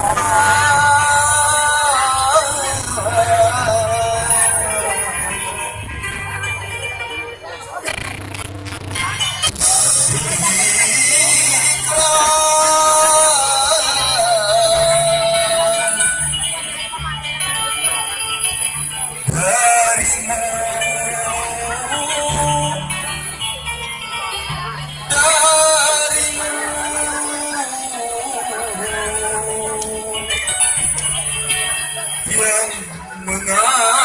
아, من منام